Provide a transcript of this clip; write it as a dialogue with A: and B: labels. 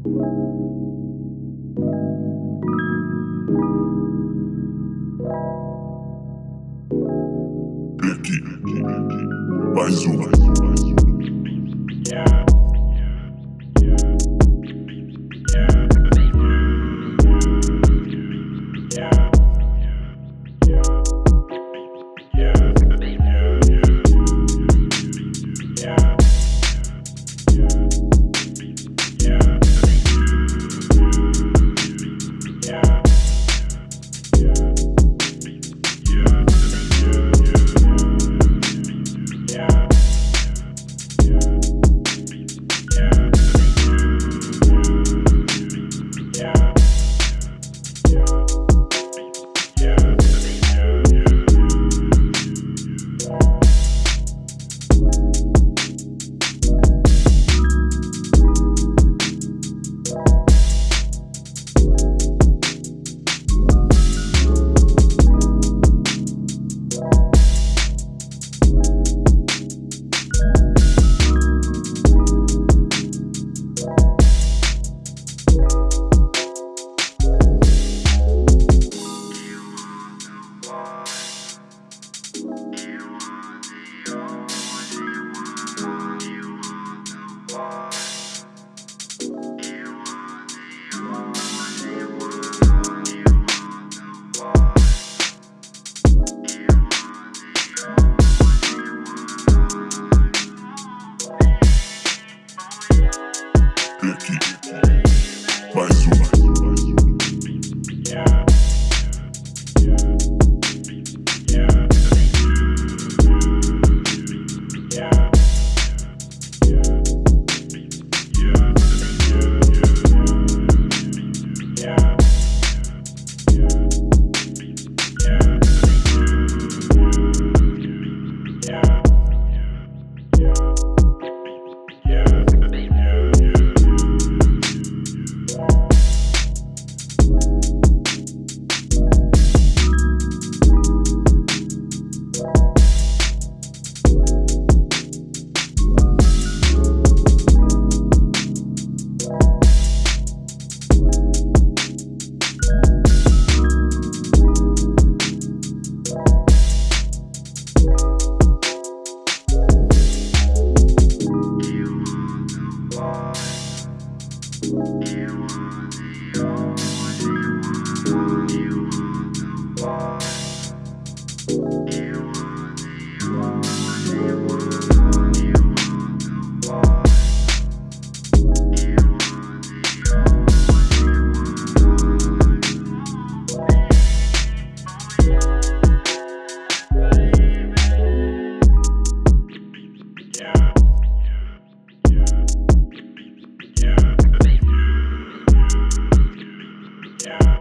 A: Aqui, mais uma. You. Yeah.